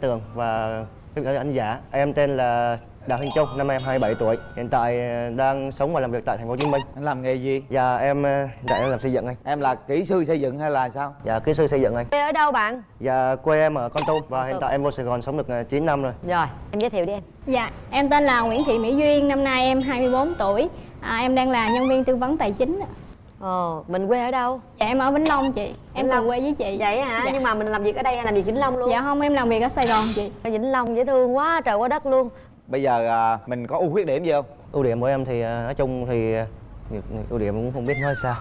Tường và anh giả. Em tên là Đào Thanh Trung năm em 27 tuổi. Hiện tại đang sống và làm việc tại thành phố Hồ Chí Minh. Anh làm nghề gì? Và em hiện tại em làm xây dựng anh. Em là kỹ sư xây dựng hay là sao? Dạ kỹ sư xây dựng anh. Quê ở đâu bạn? và quê em ở Con Tum và hiện tại em vô Sài Gòn sống được 9 năm rồi. Rồi, em giới thiệu đi em. Dạ, em tên là Nguyễn Thị Mỹ Duyên, năm nay em 24 tuổi. À, Em đang là nhân viên tư vấn tài chính ạ. Ồ, mình quê ở đâu? Dạ, em ở Vĩnh Long chị Em cùng quê với chị Vậy hả? Dạ. Nhưng mà mình làm việc ở đây hay làm việc Vĩnh Long luôn? Dạ không, em làm việc ở Sài Gòn chị Vĩnh Long dễ thương quá, trời quá đất luôn bây giờ à, mình có ưu khuyết điểm gì không ưu điểm của em thì à, nói chung thì à, ưu điểm cũng không biết nói sao.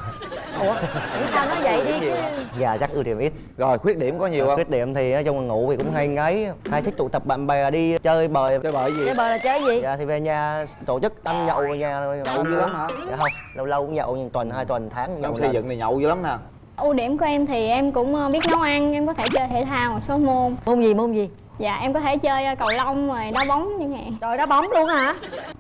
Ủa, nghĩ sao nói vậy đi? Chứ dạ chắc ưu điểm ít. Rồi khuyết điểm có nhiều không? khuyết điểm thì là ngủ thì cũng hay ngáy. Hay thích tụ tập bạn bè đi chơi bời. Chơi bời gì? Chơi bờ là chơi gì? dạ thì về nhà tổ chức ăn nhậu ở nhà thôi Nhậu dữ lắm hả? dạ không lâu lâu cũng nhậu nhưng tuần hai tuần tháng nhậu trong xây dựng này nhậu dữ lắm nè. Ưu điểm của em thì em cũng ờ, biết nấu ăn Em có thể chơi thể thao một số môn. Môn gì, môn gì? Dạ, em có thể chơi ờ, cầu lông rồi đá bóng chẳng hạn. Trời đá bóng luôn hả?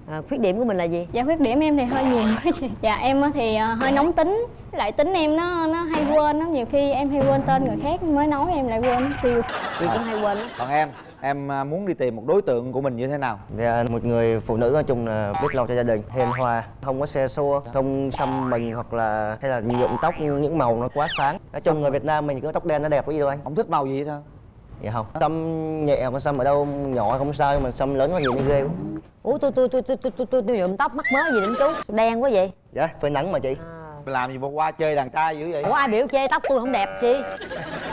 À, khuyết điểm của mình là gì? Dạ, khuyết điểm em thì hơi nhiều. Chị Dạ, em thì ờ, hơi nóng tính. Với lại tính em nó nó hay quên lắm Nhiều khi em hay quên tên người khác mới nói em lại quên mất tiêu. Chị cũng hay quên lắm còn em em à, muốn đi tìm một đối tượng của mình như thế nào? Dạ, một người phụ nữ nói chung là biết lo cho gia đình, hiền hòa, không có xe xua, không xăm mình hoặc là hay là nhuộm tóc những màu nó quá sáng. Nói chung người Việt Nam mình có tóc đen nó đẹp có gì đâu anh. không thích màu gì hết thôi Dạ không. Xăm nhẹ mà xăm ở đâu? Nhỏ không sao nhưng mà xăm lớn có gì nó ghê quá. Ủa tôi tôi tôi tôi tôi tôi, tôi, tôi nhuộm tóc mắc mớ gì đến chú. Đen quá vậy. Dạ, phơi nắng mà chị. làm gì mà qua chơi đàn trai dữ vậy? Ủa ai biểu chê tóc tôi không đẹp chi?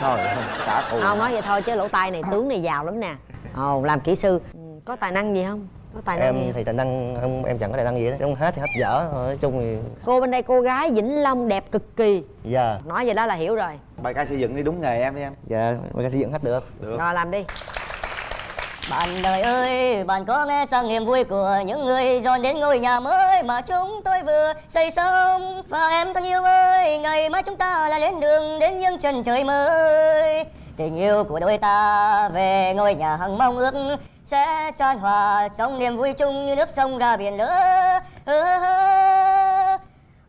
Thôi trả thù. Không nói vậy thôi chứ lỗ tai này tướng này giàu lắm nè. Ồ làm kỹ sư. Ừ, Có tài năng gì không? Tài năng gì Em không? thì tài năng không em chẳng có tài năng gì hết. Trong hát thì hát dở. Thôi. Nói chung thì Cô bên đây cô gái Vĩnh Long đẹp cực kỳ. Dạ. Nói vậy đó là hiểu rồi. Bài ca xây dựng đi đúng nghề em đi em. Dạ người ta xây dựng hát được. được. Rồi làm đi. Bạn đời ơi, bạn có nghe sang niềm vui của những người dọn đến ngôi nhà mới mà chúng tôi vừa xây xong? Và em thân yêu ơi, ngày mai chúng ta lại lên đường đến những chân trời mới. Tình yêu của đôi ta về ngôi nhà hằng mong ước sẽ tràn hòa trong niềm vui chung như nước sông ra biển lớn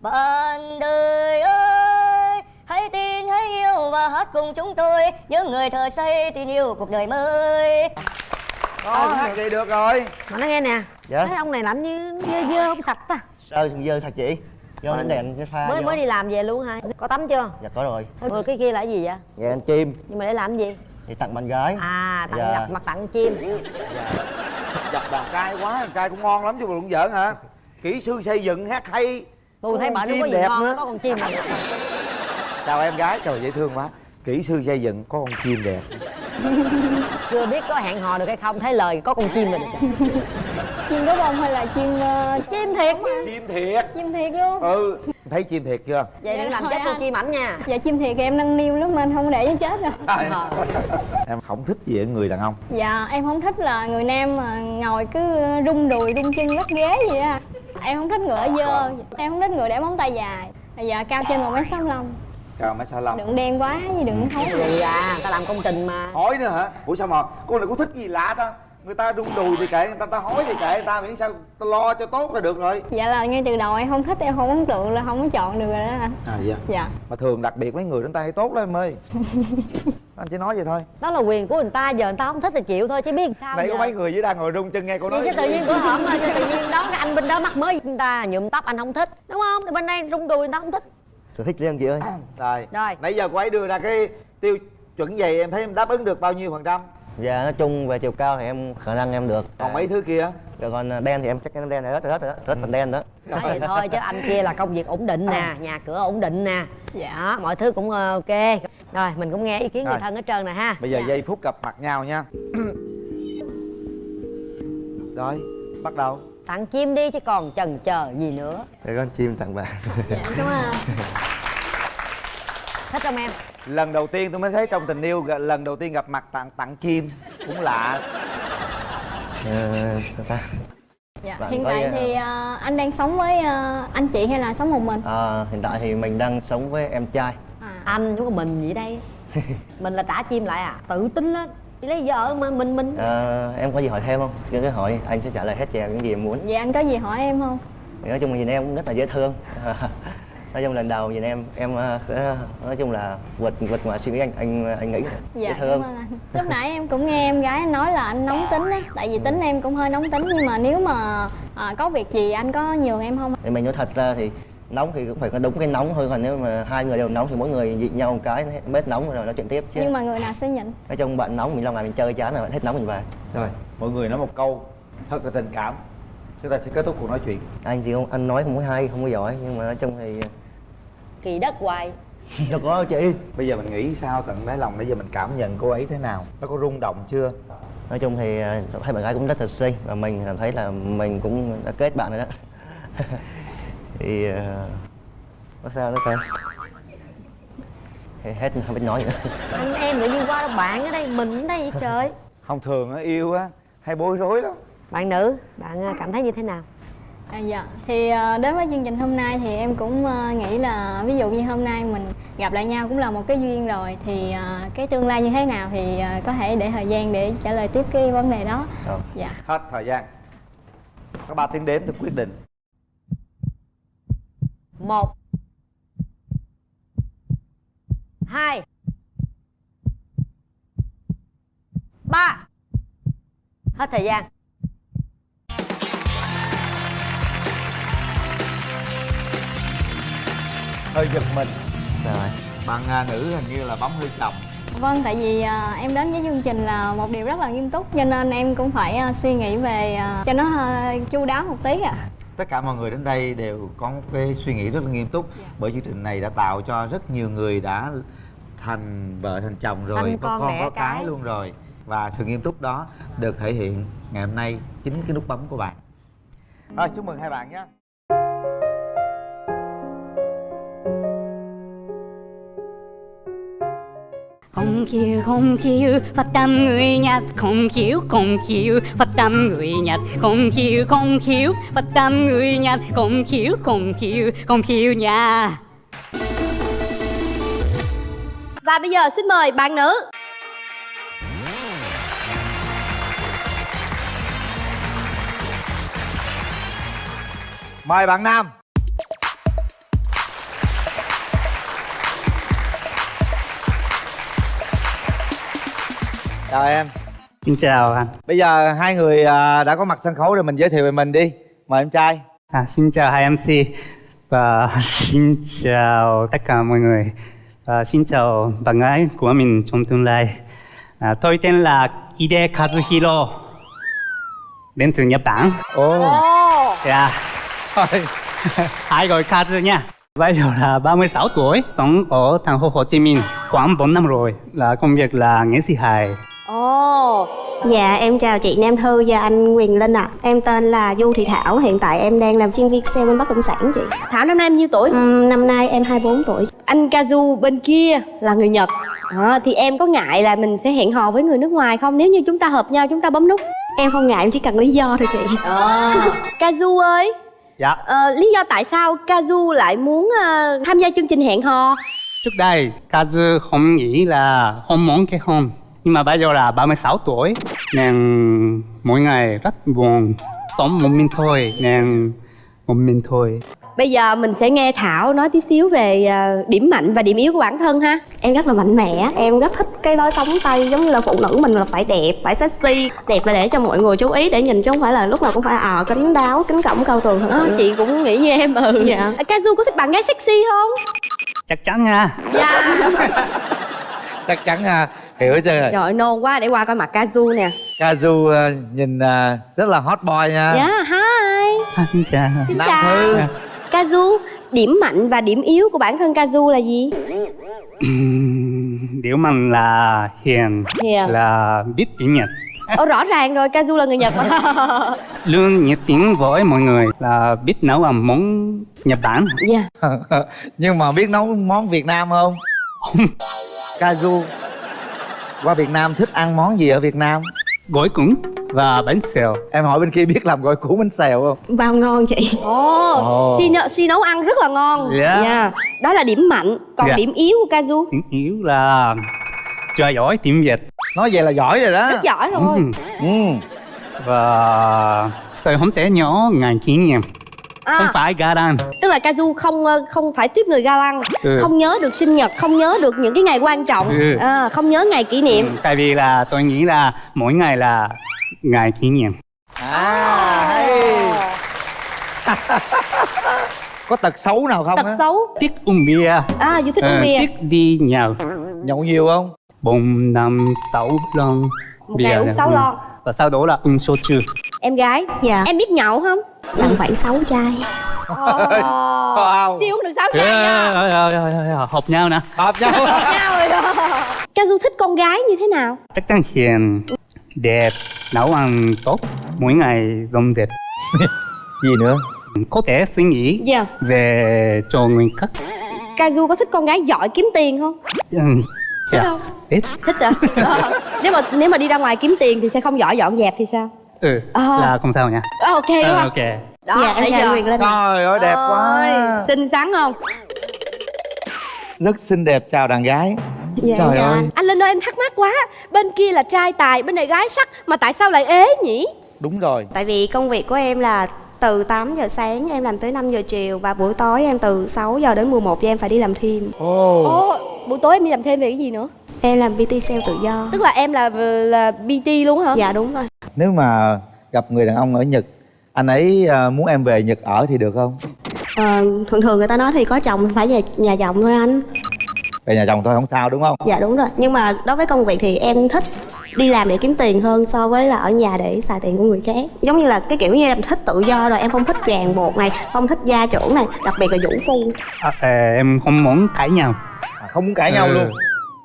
Bạn đời ơi, hãy tin, hãy yêu và hát cùng chúng tôi. Những người thợ xây tin yêu cuộc đời mới. Thôi hát vậy được rồi? Mà nói nghe nè. Dạ. Thấy ông này làm như dơ dơ không sạch ta. Sao dơ sạch chị? Do ánh đèn cái pha Mới vô. mới đi làm về luôn hả? Có tắm chưa? Dạ có rồi. Thôi cái kia là cái gì vậy? Dạ anh chim. Nhưng mà để làm cái gì thì tặng bạn gái. À tặng Dạ. gặp mặt tặng chim. Dập đàn trai quá đàn trai cũng ngon lắm chứ mà cũng giỡn hả? Kỹ sư xây dựng hát hay. Tôi thấy không chim có gì đẹp ngon nữa. Có con chim này chào em gái. Trời dễ thương quá. Kỹ sư xây dựng có con chim đẹp. Chưa biết có hẹn hò được hay không Thấy lời có con chim rồi được Chim có bông hay là chim... ờ, Chim thiệt chim thiệt. Chim thiệt luôn. Ừ thấy chim thiệt chưa? Vậy đừng Dạ làm rồi chết tôi anh. chim ảnh nha. Dạ chim thiệt thì em nâng niu lắm nên không để nó chết rồi. Ờ. em không thích gì ở người đàn ông. Dạ em không thích là người nam mà ngồi cứ rung đùi rung chân lắc ghế gì á. Em không thích người ở dơ. Em không thích người để móng tay dài. Bây giờ cao trên một mét sáu lăm. Chào mấy sao lông Đừng đen quá với đừng thối Gì à Ta làm công trình mà. Hỏi nữa hả? Ủa sao mà? Cô này có thích gì lạ ta người ta rung đùi thì kệ người ta ta hỏi thì kệ người ta miễn sao ta lo cho tốt là được rồi. Dạ là ngay từ đầu em không thích em không ấn tượng là không có chọn được rồi đó anh. À dạ Dạ. Mà thường đặc biệt mấy người đánh tay tốt lắm em ơi. Anh chỉ nói vậy thôi. Đó là quyền của người ta Giờ người ta không thích thì chịu thôi Chứ biết làm sao nãy có mấy người dưới đang ngồi rung chân nghe cô nói Vậy chứ tự nhiên bữa hổm mà tự nhiên đó cái anh bên đó mắc mới người ta nhuộm tóc anh không thích đúng không? Thì bên đây rung đùi người ta không thích. Sở thích riêng chị ơi. rồi. Rồi. nãy giờ cô ấy đưa ra cái tiêu chuẩn vậy em thấy em đáp ứng được bao nhiêu phần trăm Dạ nói chung về chiều cao thì em khả năng em được. còn mấy thứ kia Dạ, còn đen thì em chắc chắn đen này hết rồi hết rồi đó, hết phần đen đó. nói vậy thôi chứ anh kia là công việc ổn định nè nhà cửa ổn định nè Dạ. đó mọi thứ cũng ờ, ok rồi mình cũng nghe ý kiến người Rồi. thân hết trơn nè ha bây giờ Dạ. giây phút gặp mặt nhau nha rồi bắt đầu tặng chim đi chứ còn chần chờ gì nữa Để con chim tặng bạn. Dạ cảm ơn thích không em lần đầu tiên tôi mới thấy trong tình yêu lần đầu tiên gặp mặt tặng tặng chim cũng lạ Ờ, sao ta? Dạ Bạn hiện tại thì ờ, anh đang sống với ờ, anh chị hay là sống một mình À, hiện tại thì mình đang sống với em trai. à. anh có mình gì đây mình là trả chim lại à tự tin lên đi lấy vợ mà mình mình À, em có gì hỏi thêm không? Cứ cứ hỏi anh sẽ trả lời hết cho em những gì em muốn. Vậy anh có gì hỏi em không? Nói chung là nhìn em cũng rất là dễ thương. nói chung lần đầu nhìn em em ờ, nói chung là vượt vượt ngoài suy nghĩ anh anh anh nghĩ. Dạ dễ cảm thương. ơn anh. Lúc nãy em cũng nghe em gái nói là anh nóng tính á tại vì tính em cũng hơi nóng tính nhưng mà nếu mà à, có việc gì anh có nhường em không? Thì mình nói thật ra thì nóng thì cũng phải có đúng cái nóng thôi còn nếu mà hai người đều nóng thì mỗi người nhịn nhau một cái bớt nóng rồi nói chuyện tiếp chứ. Nhưng mà người nào sẽ nhịn? Nói chung bạn nóng mình lâu ngày mình chơi chán rồi bạn hết nóng mình về. Rồi. Mọi người nói một câu thật là tình cảm. Chúng ta sẽ kết thúc cuộc nói chuyện. Anh thì không anh nói không có hay không có giỏi nhưng mà nói chung thì kỳ đất hoài. Đâu có đâu chị. Bây giờ mình nghĩ sao tận đáy lòng bây giờ mình cảm nhận cô ấy thế nào? Nó có rung động chưa? Nói chung thì ờ, thấy bạn gái cũng rất thật xinh và mình cảm thấy là mình cũng đã kết bạn rồi đó. Thì ờ, có sao nữa ta? Thì hết không biết nói gì nữa. Anh em tự nhiên qua đâu bạn ở đây mình ở đây vậy trời? Không thường á yêu á hay bối rối lắm. Bạn nữ bạn à, cảm thấy như thế nào À, dạ. Thì à, đến với chương trình hôm nay thì em cũng à, nghĩ là ví dụ như hôm nay mình gặp lại nhau cũng là một cái duyên rồi thì à, cái tương lai như thế nào thì có thể để thời gian để trả lời tiếp cái vấn đề đó. Rồi. dạ. Hết thời gian. Có ba tiếng đếm để quyết định. Một. Hai. Ba. Hết thời gian hơi giật mình. Rồi bạn à, nữ hình như là bấm hơi chậm vâng tại vì à, em đến với chương trình là một điều rất là nghiêm túc cho nên em cũng phải à, suy nghĩ về à, cho nó à, chu đáo một tí ạ. Tất cả mọi người đến đây đều có một cái suy nghĩ rất là nghiêm túc bởi chương trình này đã tạo cho rất nhiều người đã thành vợ thành chồng rồi Sanh có con con có cái cái. luôn rồi. Và sự nghiêm túc đó được thể hiện ngày hôm nay chính cái nút bấm của bạn. Rồi chúc mừng hai bạn nhé không chịu không chịu phát tâm người nhật không chịu không chịu phát tâm người nhật không chịu không chịu phát tâm người nhật không chịu không chịu không chịu nha Và bây giờ xin mời bạn nữ. Mời bạn nam chào em Xin chào anh. bây giờ hai người à, đã có mặt sân khấu rồi mình giới thiệu về mình đi mời em trai À, xin chào hai MC và xin chào tất cả mọi người. Và xin chào bạn gái của mình trong tương lai. À, tôi tên là Ide Kazuhiro, đến từ Nhật Bản. ồ Dạ, thôi hai gọi Kazu nha. Bây giờ là 36 tuổi, sống ở thành phố Hồ Chí Minh khoảng 4 năm rồi. Là công việc là nghệ sĩ hài. Ồ Dạ em chào chị Nam Thư và anh Quyền Linh ạ Em tên là Du Thị Thảo Hiện tại em đang làm chuyên viên sale bên bất động sản chị Thảo năm nay em nhiêu tuổi? Ừm, Năm nay em 24 tuổi Anh Kazu bên kia là người Nhật à, Thì em có ngại là mình sẽ hẹn hò với người nước ngoài không? Nếu như chúng ta hợp nhau chúng ta bấm nút Em không ngại em chỉ cần lý do thôi chị à. Kazu ơi Dạ, ờ, Lý do tại sao Kazu lại muốn ờ, tham gia chương trình hẹn hò? trước đây Kazu không nghĩ là không muốn kết hôn. Nhưng mà bây giờ là 36 tuổi nên mỗi ngày rất buồn. Sống một mình thôi nên một mình thôi. Bây giờ mình sẽ nghe Thảo nói tí xíu về ờ, điểm mạnh và điểm yếu của bản thân ha Em rất là mạnh mẽ Em rất thích cái lối sống Tây Giống như là phụ nữ mình là phải đẹp, phải sexy Đẹp là để cho mọi người chú ý để nhìn chứ không phải là lúc nào cũng phải ờ kính đáo, kính cổng cao tường thật Ờ, sự Chị cũng nghĩ như em ừ Dạ. À, Kazu có thích bạn gái sexy không? Chắc chắn nha. Dạ chắc chắn à, hiểu chưa Trời nôn quá để qua coi mặt Kazu nè Kazu à, nhìn à, rất là hot boy nha Dạ hi À, xin chào. Xin Nam chào Thư Kazu Điểm mạnh và điểm yếu của bản thân Kazu là gì? Điều mạnh là hiền, Hiền. là biết tiếng Nhật. Ồ rõ ràng rồi Kazu là người Nhật mà Luôn nhiệt tình với mọi người là biết nấu ăn món Nhật Bản. Dạ nhưng mà biết nấu món Việt Nam không Kazu qua Việt Nam thích ăn món gì ở Việt Nam Gỏi cuốn và bánh xèo. em hỏi bên kia biết làm gỏi cuốn bánh xèo không Bao ngon chị Ồ Ồ. Si, nấu- si nấu ăn rất là ngon Dạ. Dạ. Đó là điểm mạnh Còn Dạ. điểm yếu của Kazu Tiếng yếu là chưa giỏi tiếng Việt. nói vậy là giỏi rồi đó Rất giỏi rồi Ừ. ừ. Và tôi không thể nhớ ngành kỷ niệm. À. không phải ga lăng tức là Kazu không ờ, không phải tiếp người ga lăng Ừ. không nhớ được sinh nhật không nhớ được những cái ngày quan trọng. Ừ. à, không nhớ ngày kỷ niệm. Ừ, tại vì là tôi nghĩ là mỗi ngày là ngày kỷ niệm. À hay. Có tật xấu nào không tật á? xấu. Thích uống bia. À dù thích Ờ, uống bia. thích đi nhậu. Nhậu nhiều không? Bốn năm sáu lon. Một ngày uống sáu Ừ. lon. Và sau đó là uống soju em gái Dạ. em biết nhậu không? Tầm khoảng 6 chai. Wow. siêu uống được sáu chai nha. Ờ, ờ, ờ, hợp nhau nè. Hợp nhau. Nhau rồi Kazu thích con gái như thế nào? Chắc chắn hiền đẹp nấu ăn tốt mỗi ngày dọn dẹp gì nữa? Có thể suy nghĩ dạ. về cho người khác Kazu có thích con gái giỏi kiếm tiền không? Ừ, thích dạ, không? Ít. Thích hả Ờ. nếu mà nếu mà đi ra ngoài kiếm tiền thì sẽ không giỏi dọn dẹp thì sao ừ, Ờ. là không sao nha. Ờ, ok đúng Ờ, không? ok. Đó Dạ chưa? anh Quyền Linh trời ơi đẹp quá. Ôi, xinh xắn không? Rất xinh đẹp chào đàn gái. Dạ trời chào ơi. Anh linh ơi em thắc mắc quá. Bên kia là trai tài bên này gái sắc mà tại sao lại ế nhỉ? Đúng rồi. Tại vì công việc của em là từ 8 giờ sáng em làm tới 5 giờ chiều Và buổi tối em từ 6 giờ đến 11 giờ em phải đi làm thêm. Ồ. Ồ buổi tối em đi làm thêm về cái gì nữa? Em làm PT sale tự do. Tức là em là là bt luôn hả? Dạ đúng rồi nếu mà gặp người đàn ông ở nhật anh ấy à, muốn em về nhật ở thì được không? Ờ, Thường thường người ta nói thì có chồng phải về nhà chồng thôi anh. Về nhà chồng thôi không sao đúng không? Dạ đúng rồi. Nhưng mà đối với công việc thì em thích đi làm để kiếm tiền hơn so với là ở nhà để xài tiền của người khác. Giống như là cái kiểu như em thích tự do rồi em không thích ràng buộc này không thích gia trưởng này đặc biệt là vũ phu. À, à, em không muốn cãi nhau. À, không muốn cãi nhau Ừ. luôn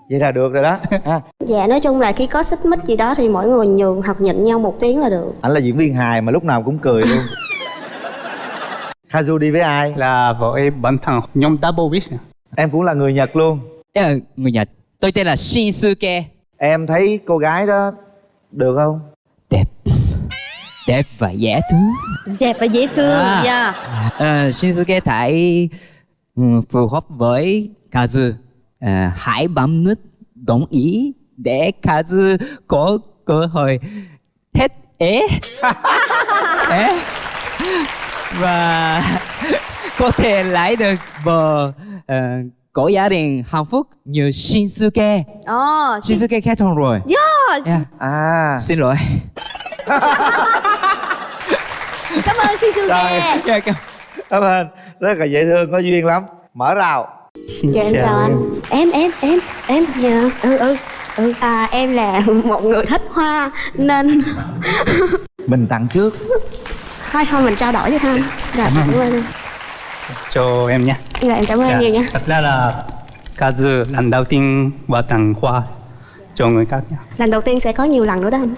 vậy là được rồi đó. Ha. Dạ nói chung là khi có xích mích gì đó thì mỗi người nhường hoặc nhịn nhau một tiếng là được. Anh là diễn viên hài mà lúc nào cũng cười luôn. Kazu đi với ai? Là với bản thân nhóm Double Wish em cũng là người nhật luôn. Ờ, người Nhật. Tôi tên là Shinsuke. Em thấy cô gái đó được không? Đẹp. Đẹp và dễ thương. Đẹp và dễ thương À. dạ. Ờ, Shinsuke thấy ừ, phù hợp với Kazu Ờ, Hãy bấm nút đồng ý Để Kazu có cơ hội hết ế. Ế. Và có thể lấy được vợ ờ, có gia đình hạnh phúc như Shinsuke. Ồ Shinsuke kết hôn rồi. Yes. yeah. à. Xin lỗi. Cảm ơn Rồi. Dạ, cảm- cảm ơn. Rất là dễ thương có duyên lắm. Mở rào Xin dạ em chào anh. em. Em em em dạ ừ ừ. Ừ. À em là một người thích hoa nên mình tặng trước. Thôi thôi mình trao đổi với anh. Dạ cảm ơn. cho em nha dạ em cảm ơn anh nhiều nha. Thật ra là Kazu lần đầu tiên qua tặng hoa cho người khác nha lần đầu tiên sẽ có nhiều lần nữa đó anh.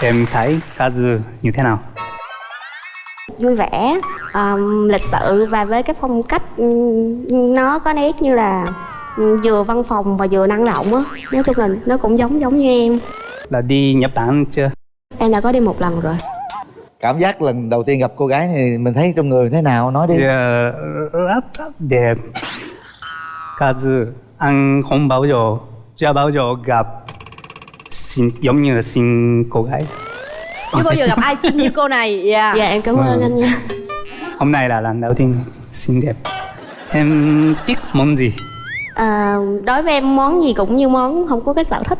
Em thấy Kazu như thế nào vui vẻ um, lịch sự và với cái phong cách nó có nét như là vừa văn phòng và vừa năng động á. Nói chung là nó cũng giống giống như em. Là đi Nhật Bản chưa? Em đã có đi một lần rồi. Cảm giác lần đầu tiên gặp cô gái thì mình thấy trong người thế nào? Nói đi. Dạ, rất rất đẹp. Kazu anh không bao giờ chưa bao giờ gặp xinh giống như là xinh cô gái chưa bao giờ gặp ai xinh như cô này dạ dạ em cảm ơn Vâng. anh nha. Hôm nay là lần đầu tiên xinh đẹp. Em thích món gì? À, đối với em món gì cũng như món không có cái sở thích.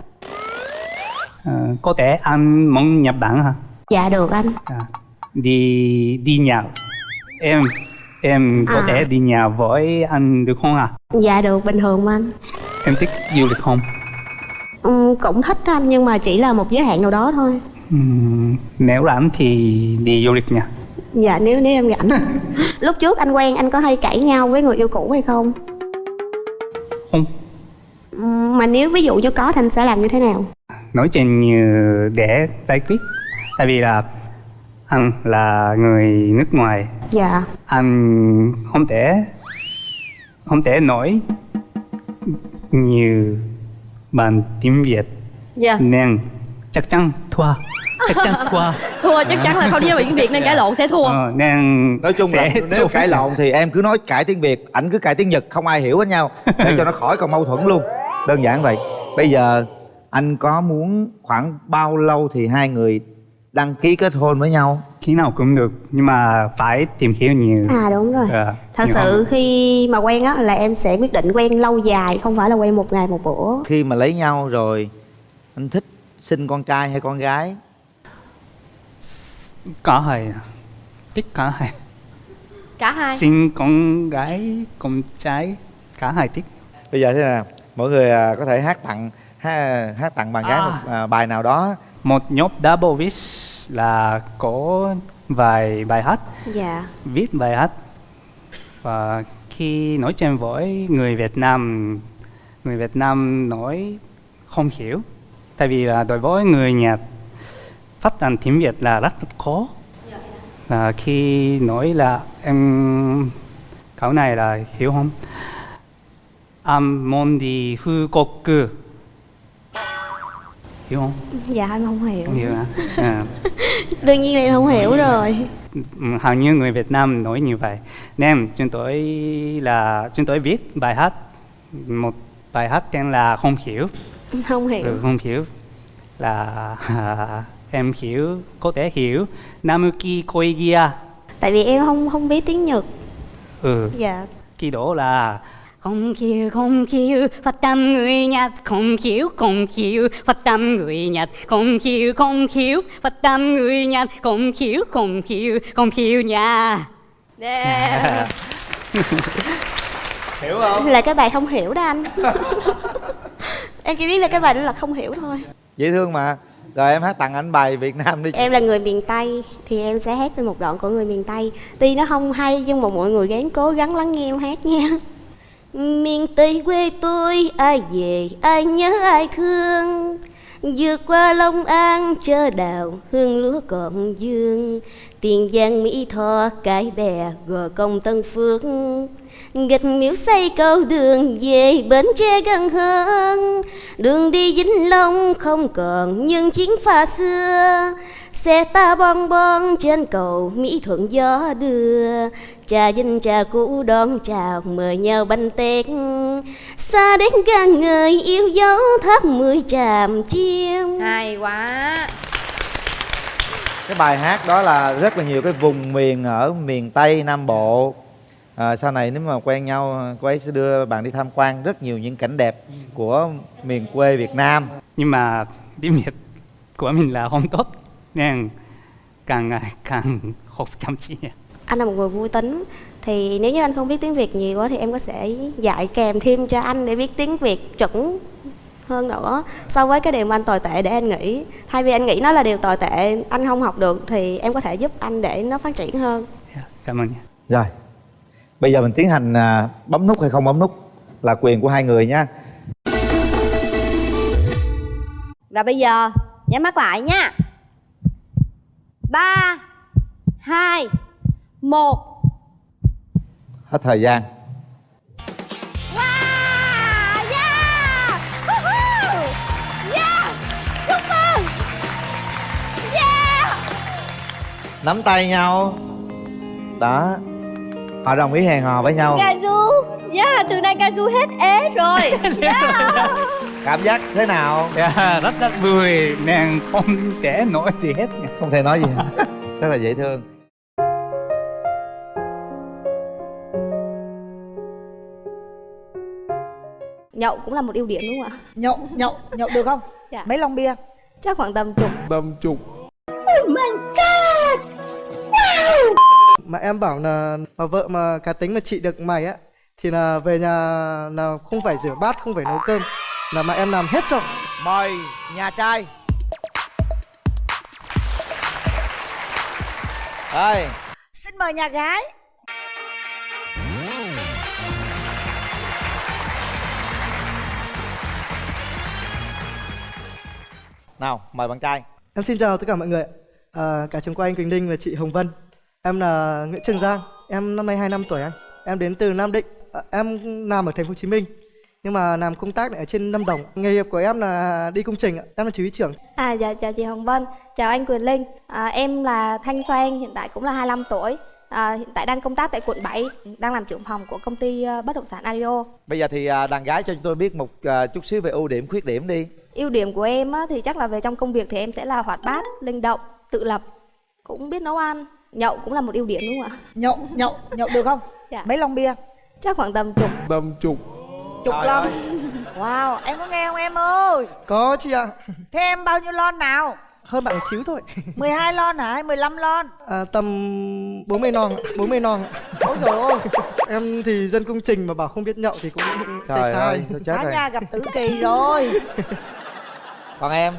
Ờ, có thể ăn món Nhật Bản hả? Dạ được anh. À, đi đi nhậu em em có À. thể đi nhậu với anh được không à dạ được bình thường mà anh. Em thích du lịch không? Ừm, cũng thích anh nhưng mà chỉ là một giới hạn nào đó thôi Nếu rảnh thì đi du lịch nha. Dạ nếu nếu em rảnh. Lúc trước anh quen anh có hay cãi nhau với người yêu cũ hay không? Không. Mà nếu ví dụ như có thì anh sẽ làm như thế nào? Nói chuyện như để giải quyết. Tại vì là anh là người nước ngoài. Dạ. Anh không thể không thể nói nhiều bằng tiếng Việt. Dạ. Nên chắc chắn thua chắc chắn thua thua chắc chắn là không đi ra tiếng việt nên cãi lộn sẽ thua. Ờ, nên nói chung là sẽ nếu cãi lộn thì em cứ nói cãi tiếng việt ảnh cứ cãi tiếng nhật không ai hiểu hết nhau để cho nó khỏi còn mâu thuẫn luôn. Đơn giản vậy. Bây giờ anh có muốn khoảng bao lâu thì hai người đăng ký kết hôn với nhau? Khi nào cũng được nhưng mà phải tìm hiểu nhiều. À đúng rồi. Ờ, thật sự hơn. khi mà quen á là em sẽ quyết định quen lâu dài không phải là quen một ngày một bữa. Khi mà lấy nhau rồi anh thích sinh con trai hay con gái? Cả hai thích cả hai. Cả hai. Sinh con gái con trai cả hai thích bây giờ thế nào? Mỗi người à, có thể hát tặng hát, hát tặng bạn gái À. một à, bài nào đó. Một nhóm double wish là có vài bài hát. Dạ. Viết bài hát. Và khi nói chuyện với người Việt Nam người Việt Nam nói không hiểu tại vì là đối với người Nhật phát triển tiếng Việt là rất khó là khi nói là em câu này là hiểu không? Amondi hư koku hiểu không? Dạ em không hiểu. Không hiểu hả? À. Đương nhiên là không hiểu rồi. Ừ, hầu như người Việt Nam nói như vậy. Nên chúng tôi là chúng tôi viết bài hát một bài hát tên là không hiểu không hiểu. Ừ, không hiểu. Là em hiểu có thể hiểu. Namuki Koigia. Tại vì em không không biết tiếng nhật. Ừ. Dạ. Kỳ đó là Không hiểu, không hiểu, phát âm người Nhật. Không hiểu, không hiểu, phát âm người Nhật. Không hiểu, không hiểu, phát âm người Nhật. Không hiểu, không hiểu, không hiểu nha. Yeah. hiểu không? Là cái bài không hiểu đó anh em chỉ biết là cái bài đó là không hiểu thôi. Dễ thương mà. Rồi em hát tặng anh bài Việt Nam đi. Em là người miền tây thì em sẽ hát về một đoạn của người miền tây. Tuy nó không hay nhưng mà mọi người gắng cố gắng lắng nghe em hát nha. Miền tây quê tôi ai về ai nhớ ai thương. Vượt qua long an chơ đào hương lúa còn dương. Tiền giang mỹ tho cái bè gò công tân phước gạch miếu xây cầu đường về bến tre gần hơn. Đường đi vĩnh long không còn những chuyến phà xưa. Xe ta bon bon trên cầu mỹ thuận gió đưa. Trà vinh trà cũ đón chào mời nhau bánh tét. Xa đến gan người yêu dấu tháp mười tràm chiêm hay quá. Cái bài hát đó là rất là nhiều cái vùng miền ở miền tây nam bộ à, sau này nếu mà quen nhau cô ấy sẽ đưa bạn đi tham quan rất nhiều những cảnh đẹp của miền quê việt nam. Nhưng mà tiếng Việt của mình là không tốt nên càng ngày càng học chăm chỉ. Nha anh là một người vui tính thì nếu như anh không biết tiếng việt nhiều quá thì em có sẽ dạy kèm thêm cho anh để biết tiếng việt chuẩn hơn nữa. So với cái điều mà anh tồi tệ để anh nghĩ thay vì anh nghĩ nó là điều tồi tệ anh không học được thì em có thể giúp anh để nó phát triển hơn. Dạ, cảm ơn nha rồi bây giờ mình tiến hành à, bấm nút hay không bấm nút là quyền của hai người nha và bây giờ nhắm mắt lại nha ba hai một hết thời gian Wow, yeah! Woohoo! Yeah! Chúc mừng! Yeah! nắm tay nhau đó họ đồng ý hẹn hò với nhau. Kazu! Yeah, từ nay Kazu hết ế rồi. Yeah. cảm giác thế nào? Dạ, rất rất vui. Nên không thể nói gì hết không thể nói gì. Rất là dễ thương. Nhậu cũng là một ưu điểm đúng không ạ? Nhậu nhậu nhậu được không? Dạ. mấy lon bia? Chắc khoảng tầm chục. Tầm chục mà em bảo là mà vợ mà cá tính mà chị được mày á thì là về nhà là không phải rửa bát không phải nấu cơm là mà em làm hết cho. Mời nhà trai. Đây. Xin mời nhà gái. Nào mời bạn trai. Em xin chào tất cả mọi người à, cả trường quay anh Quỳnh Linh và chị Hồng Vân em là Nguyễn Trường Giang em năm nay 25 tuổi anh. Em đến từ Nam Định à, em làm ở thành phố Hồ Chí Minh. Nhưng mà làm công tác ở trên Lâm Đồng. Nghề nghiệp của em là đi công trình ạ em là chỉ huy trưởng. À dạ chào chị Hồng Vân, chào anh Quyền Linh. À, Em là Thanh Xoan, hiện tại cũng là 25 tuổi. À, Hiện tại đang công tác tại quận 7 Đang làm trưởng phòng của công ty ờ, bất động sản Adio bây giờ thì à, đàn gái cho chúng tôi biết một à, chút xíu về ưu điểm khuyết điểm đi. Ưu điểm của em á, thì chắc là về trong công việc thì em sẽ là hoạt bát, linh động tự lập cũng biết nấu ăn nhậu cũng là một ưu điểm đúng không ạ? Nhậu nhậu nhậu được không? Dạ. mấy lon bia? Chắc khoảng tầm chục. Tầm chục. Chục Trời lon. ơi. wow em có nghe không em ơi? Có chị ạ. Thế em bao nhiêu lon nào? Hơn bạn một xíu thôi. 12 lon hả? Hay 15 lon? À, tầm 40 non ạ, 40 non ạ. ôi trời ơi em thì dân công trình mà bảo không biết nhậu thì cũng sai Trời sai ơi, tôi chết cả rồi. nhà gặp tử kỳ rồi. Còn em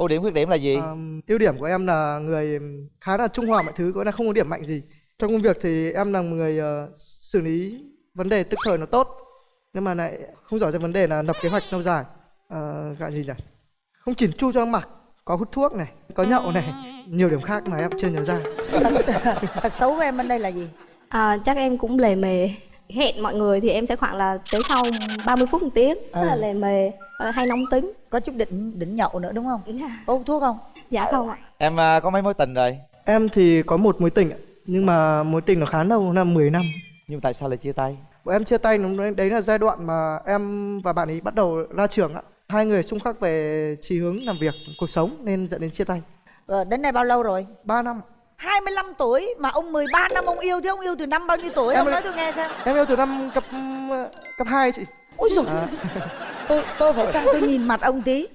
ưu điểm khuyết điểm là gì? Ờm, ưu điểm của em là người khá là trung hòa mọi thứ có là không có điểm mạnh gì. Trong công việc thì em là một người ờ, xử lý vấn đề tức thời nó tốt nhưng mà lại không giỏi trong vấn đề là lập kế hoạch lâu dài. Uh, gọi gì nhỉ? Không chỉn chu cho mặc có hút thuốc này có nhậu này nhiều điểm khác mà em chưa nhớ ra. Thật xấu của em bên đây là gì? À, chắc em cũng lề mề hẹn mọi người thì em sẽ khoảng là tới sau 30 phút một tiếng rất là Ừ. lề mề hay nóng tính. Có chút đỉnh đỉnh nhậu nữa đúng không? Có hút thuốc không? Dạ không ạ. Em à, có mấy mối tình rồi? Em thì có một mối tình ạ nhưng mà mối tình nó khá lâu năm 10 năm. Nhưng tại sao lại chia tay? Bọn em chia tay đúng đấy, đấy là giai đoạn mà em và bạn ấy bắt đầu ra trường ạ. Hai người xung khắc về chí hướng làm việc cuộc sống nên dẫn đến chia tay. Ờ, đến nay bao lâu rồi? 3 năm 25 tuổi mà ông 13 năm ông yêu thế ông yêu từ năm bao nhiêu tuổi? Em ông nói tôi nghe xem. em yêu từ năm cấp cấp 2 chị. Ôi rồi À. tôi tôi phải sang tôi nhìn mặt ông tí.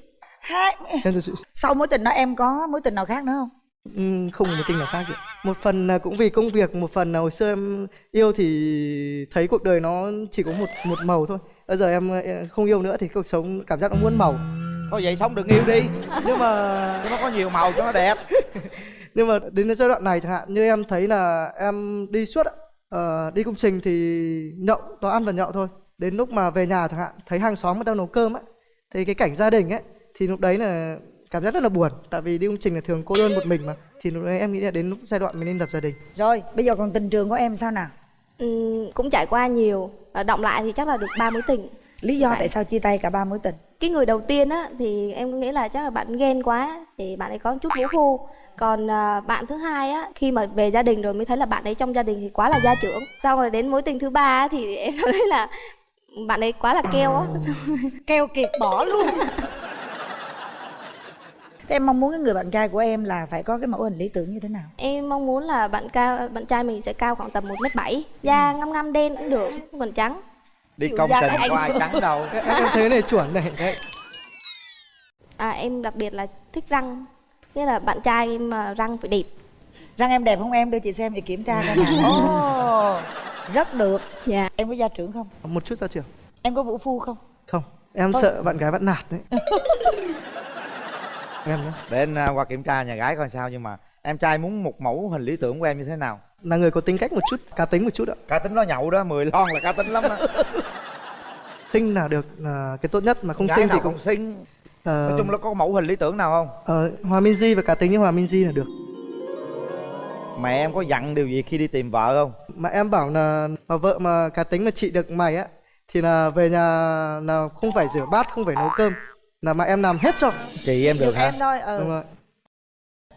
Hai em chị. Sau mối tình đó em có mối tình nào khác nữa không? Ừm, không có mối tình nào khác chị một phần là cũng vì công việc một phần là hồi xưa em yêu thì thấy cuộc đời nó chỉ có một một màu thôi. Bây giờ em không yêu nữa thì cuộc sống cảm giác nó muôn màu. Thôi vậy sống đừng yêu đi nhưng mà cho nó có nhiều màu cho nó đẹp nhưng mà đến giai đoạn này chẳng hạn như em thấy là em đi suốt. Ờ, đi công trình thì nhậu toàn ăn và nhậu thôi. Đến lúc mà về nhà chẳng hạn thấy hàng xóm người ta nấu cơm á thì cái cảnh gia đình ấy thì lúc đấy là cảm giác rất là buồn. Tại vì đi công trình là thường cô đơn một mình mà thì lúc đấy em nghĩ là đến lúc giai đoạn mình nên lập gia đình. Rồi bây giờ còn tình trường của em sao nào? Ừm, cũng trải qua nhiều. Ờ, động lại thì chắc là được ba mối tình. Lý do Tại- tại sao chia tay cả ba mối tình? Cái người đầu tiên á thì em nghĩ là chắc là bạn ghen quá thì bạn ấy có một chút vũ phu còn à, bạn thứ hai á khi mà về gia đình rồi mới thấy là bạn ấy trong gia đình thì quá là gia trưởng. Sau rồi đến mối tình thứ ba á, thì em thấy là bạn ấy quá là keo á. Keo kiệt bỏ luôn. Thế em mong muốn cái người bạn trai của em là phải có cái mẫu hình lý tưởng như thế nào? Em mong muốn là bạn cao bạn trai mình sẽ cao khoảng tầm một mét bảy da ngăm ngăm đen cũng được không cần trắng. Đi Kiểu công trình anh- có ai trắng đâu. Em, em thấy này chuẩn này. Đấy à em đặc biệt là thích răng nghĩa là bạn trai em mà răng phải đẹp. Răng em đẹp không em? Đưa chị xem để kiểm tra coi nào. Ồ, rất được. Dạ. Em có gia trưởng không? Một chút ra trường em có vũ phu không? Không. Em Thôi. sợ bạn gái bắt nạt đấy. Em nhé để anh à, qua kiểm tra nhà gái coi sao nhưng mà em trai muốn một mẫu hình lý tưởng của em như thế nào? Là người có tính cách một chút cá tính một chút ạ. Cá tính nó nhậu đó 10 lon là cá tính lắm đó sinh là được là cái tốt nhất mà không Gái sinh thì cũng không xinh Ờ, nói chung là có mẫu hình lý tưởng nào không? Ờ, hòa minh di và cá tính như hòa minh di là được. Mẹ em có dặn điều gì khi đi tìm vợ không? Mà em bảo là mà vợ mà cá tính mà chị được mày á thì là về nhà là không phải rửa bát không phải nấu cơm là mà em làm hết cho. Chị em được hả? em thôi ừ. Đúng rồi.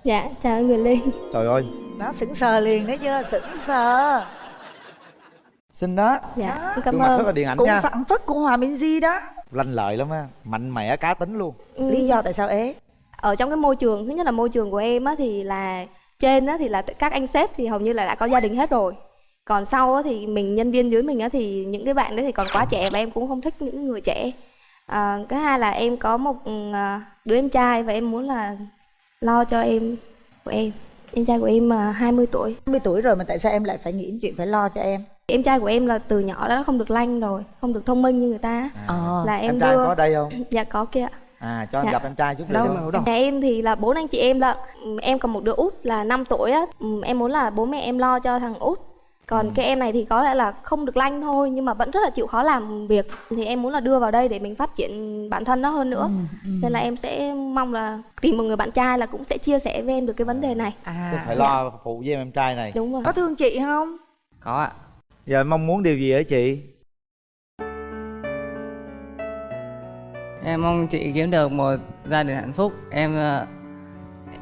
Dạ chào anh Quyền Linh trời ơi. Nó sững sờ liền đấy chưa sững sờ. Xinh đó. Dạ cảm mặt rất ơn là điện ảnh cũng nha. phản phất của hòa minh di đó lanh lợi lắm á mạnh mẽ cá tính luôn. Lý do tại sao ế? Ở trong cái môi trường thứ nhất là môi trường của em á thì là trên á thì là các anh sếp thì hầu như là đã có gia đình hết rồi. Còn sau á thì mình nhân viên dưới mình á thì những cái bạn đấy thì còn quá trẻ và em cũng không thích những người trẻ. À, cái hai là em có một à, đứa em trai và em muốn là lo cho em của em. Em trai của em à, 20 tuổi. 20 tuổi rồi mà tại sao em lại phải nghĩ chuyện phải lo cho em em trai của em là từ nhỏ đã không được lanh rồi không được thông minh như người ta. Ờ. là em, em trai đưa có đây không? Dạ có kia. Ạ. à cho em Dạ. gặp em trai chút Đâu. Nhà em thì là bốn anh chị em lận Ừ, Em còn một đứa út là 5 tuổi á. Ừ, Em muốn là bố mẹ em lo cho thằng út. Còn cái em này thì có lẽ là không được lanh thôi Nhưng mà vẫn rất là chịu khó làm việc. Thì em muốn là đưa vào đây để mình phát triển bản thân nó hơn nữa. Nên là em sẽ mong là tìm một người bạn trai là cũng sẽ chia sẻ với em được cái vấn đề này. À phải lo phụ với em em trai này. Đúng rồi. Có thương chị không? Có ạ em mong muốn điều gì ở chị? Em mong chị kiếm được một gia đình hạnh phúc. Em ờ,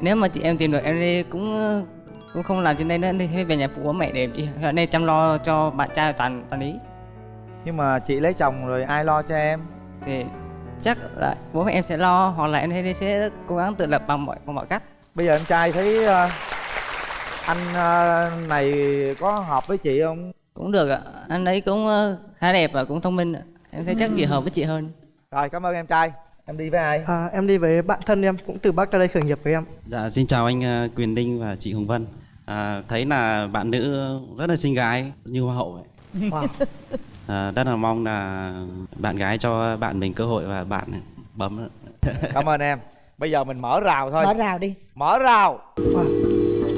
nếu mà chị em tìm được em đi cũng ờ, cũng không làm trên đây nữa thì về nhà phụ bố mẹ để chị ở đây chăm lo cho bạn trai toàn toàn ý. Nhưng mà chị lấy chồng rồi ai lo cho em? Thì chắc là bố mẹ em sẽ lo hoặc là em thấy sẽ cố gắng tự lập bằng mọi bằng mọi cách. Bây giờ em trai thấy ờ, anh này có hợp với chị không cũng được ạ anh ấy cũng ờ, khá đẹp và cũng thông minh ạ em thấy chắc chị hợp với chị hơn rồi cảm ơn em trai em đi với ai À, em đi với bạn thân em cũng từ Bắc ra đây khởi nghiệp với em. Dạ, xin chào anh ờ, Quyền Linh và chị Hồng Vân. À, thấy là bạn nữ rất là xinh gái như hoa hậu vậy. Wow. À, rất là mong là bạn gái cho bạn mình cơ hội và bạn bấm. cảm ơn em bây giờ mình mở rào thôi mở rào đi mở rào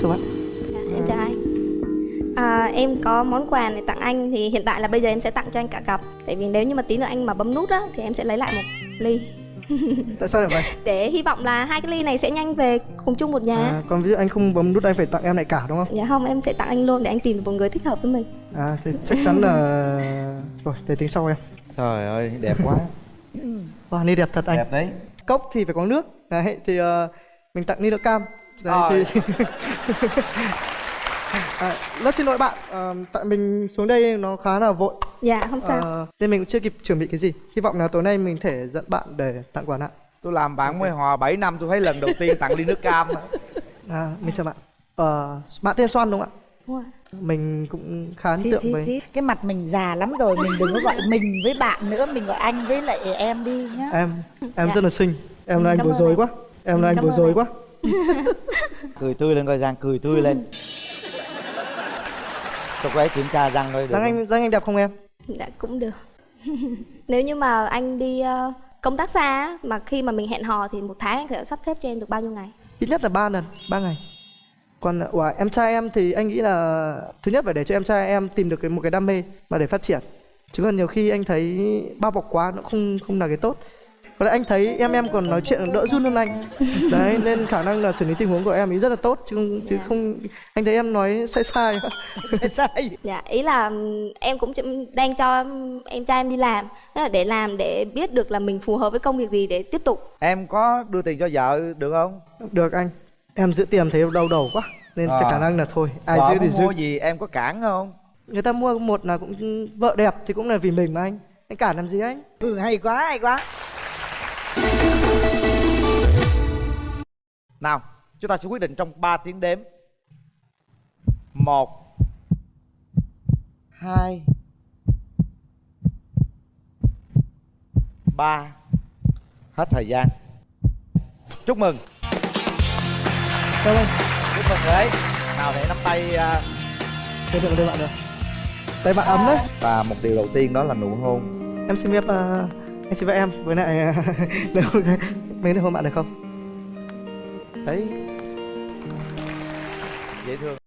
Chào bạn. Dạ, em chào anh à, em có món quà này tặng anh thì hiện tại là bây giờ em sẽ tặng cho anh cả cặp tại vì nếu như mà tí nữa anh mà bấm nút á thì em sẽ lấy lại một ly Tại sao lại vậy? để hy vọng là hai cái ly này sẽ nhanh về cùng chung một nhà À, còn ví dụ anh không bấm nút anh phải tặng em lại cả đúng không? dạ không em sẽ tặng anh luôn để anh tìm được một người thích hợp với mình À thì chắc chắn là rồi để tính sau em. trời ơi đẹp quá Wow, ly đẹp thật anh. đẹp đấy Cốc thì phải có nước. Đấy thì ờ, mình tặng ly nước cam. Đấy Rồi. thì à, rất xin lỗi bạn, ờ, tại mình xuống đây nó khá là vội. dạ không sao Ờ, nên mình cũng chưa kịp chuẩn bị cái gì. Hy vọng là tối nay mình thể dẫn bạn để tặng quà nặng. tôi làm bạn mới hòa 7 năm tôi thấy lần đầu tiên tặng ly nước cam. À, mình chào bạn. Ờ, bạn tên Soan đúng không ạ? Đúng rồi. Mình cũng khá ấn tượng xí, với xí. cái mặt mình già lắm rồi mình đừng có gọi mình với bạn nữa mình gọi anh với lại em đi nhá em. Em Dạ. rất là xinh. Em là anh bối rối quá. Em là anh bối rối quá. cười tươi lên coi giang cười tươi lên tôi quay kiểm tra răng được Răng anh răng anh đẹp không em? dạ cũng được nếu như mà anh đi ờ, công tác xa mà khi mà mình hẹn hò thì một tháng anh sẽ sắp xếp cho em được bao nhiêu ngày Ít nhất là 3 lần, 3 ngày. Còn wow, em trai em thì anh nghĩ là thứ nhất phải để cho em trai em tìm được cái một cái đam mê mà để phát triển. Chứ còn nhiều khi anh thấy bao bọc quá nó không không là cái tốt. Và lại anh thấy em em còn nói chuyện đỡ run hơn anh. Đấy nên khả năng là xử lý tình huống của em ấy rất là tốt chứ không- chứ không anh thấy em nói sai sai. sai sai dạ ý là ừm, em cũng đang cho em trai em đi làm là để làm để biết được là mình phù hợp với công việc gì để tiếp tục em có đưa tiền cho vợ được không Được anh. Em giữ tiền thấy đau đầu quá nên À. khả năng là thôi ai vợ giữ thì muốn mua giữ. gì em có cản không Người ta mua một là cũng vợ đẹp thì cũng là vì mình mà anh. Anh cản làm gì anh? ừ hay quá hay quá nào chúng ta sẽ quyết định trong 3 tiếng đếm một hai ba hết thời gian chúc mừng Cảm ơn. chúc mừng đấy nào để nắm tay à, Đây được đây bạn được. Tay bạn ấm đấy. và một điều đầu tiên đó là nụ hôn Em xin phép uh, anh xin phép em với lại được mình được hôn bạn được không? Đấy. Dễ thương.